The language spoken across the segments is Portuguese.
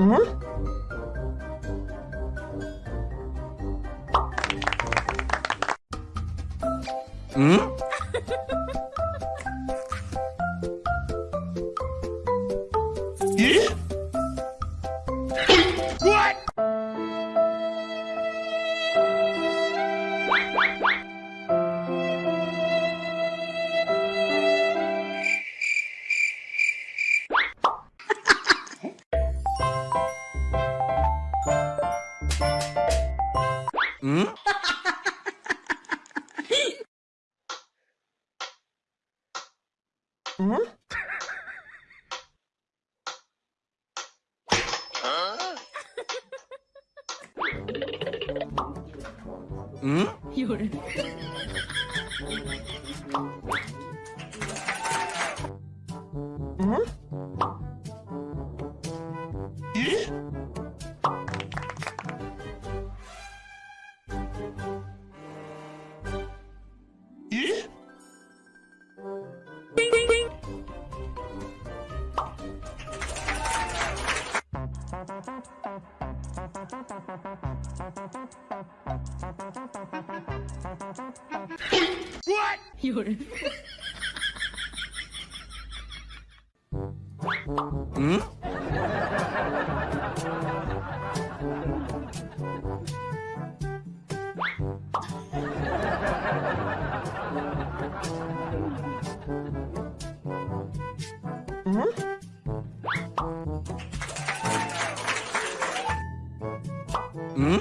응? 응? 예? 嗯。嗯。嗯。嗯。有人。嗯。咦。有人。嗯。嗯。嗯。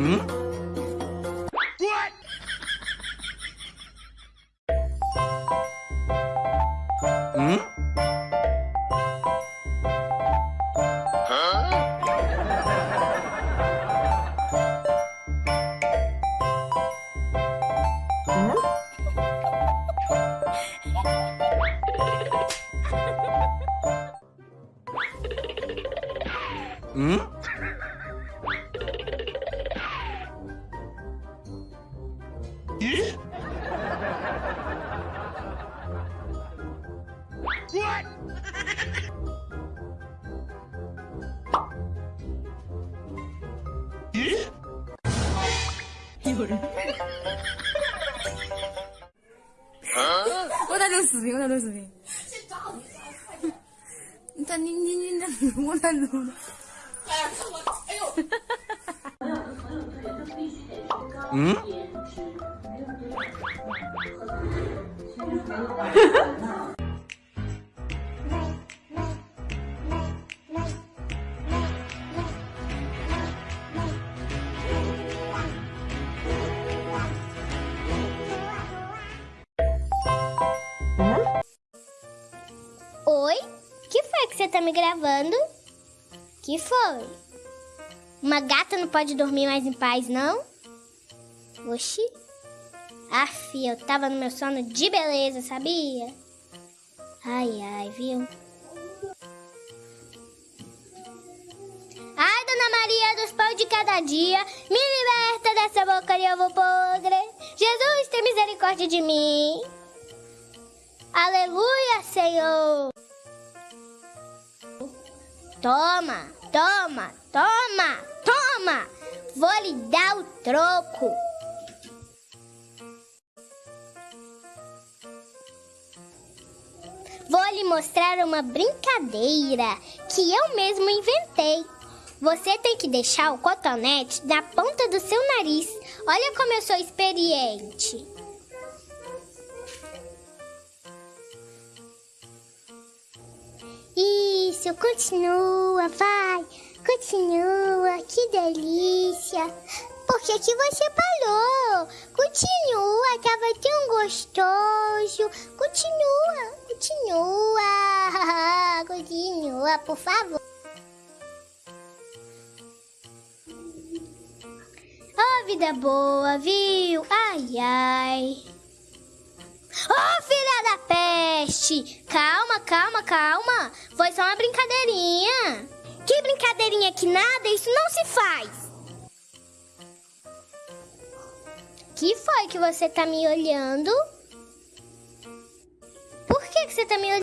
응? 응? 응? 咦？滚！咦？有人。我咋整视频？我咋整视频？你咋你你你那我咋录呢？哎呦！嗯。Tá me gravando? Que foi? Uma gata não pode dormir mais em paz, não? Oxi. Aff, eu tava no meu sono de beleza, sabia? Ai, ai, viu? Ai, Dona Maria dos pães de cada dia, me liberta dessa boca de ovo podre. Jesus, tem misericórdia de mim. Aleluia, Senhor. Toma, toma, toma, toma. Vou lhe dar o troco. Vou lhe mostrar uma brincadeira que eu mesmo inventei. Você tem que deixar o cotonete na ponta do seu nariz. Olha como eu sou experiente. Continua, vai. Continua, que delícia. Por que, que você parou? Continua, tava tão gostoso. Continua, continua. Continua, por favor. Oh, vida boa, viu? Ai, ai. Oh, Calma, calma, calma. Foi só uma brincadeirinha. Que brincadeirinha que nada, isso não se faz. Que foi que você tá me olhando? Por que, que você tá me olhando?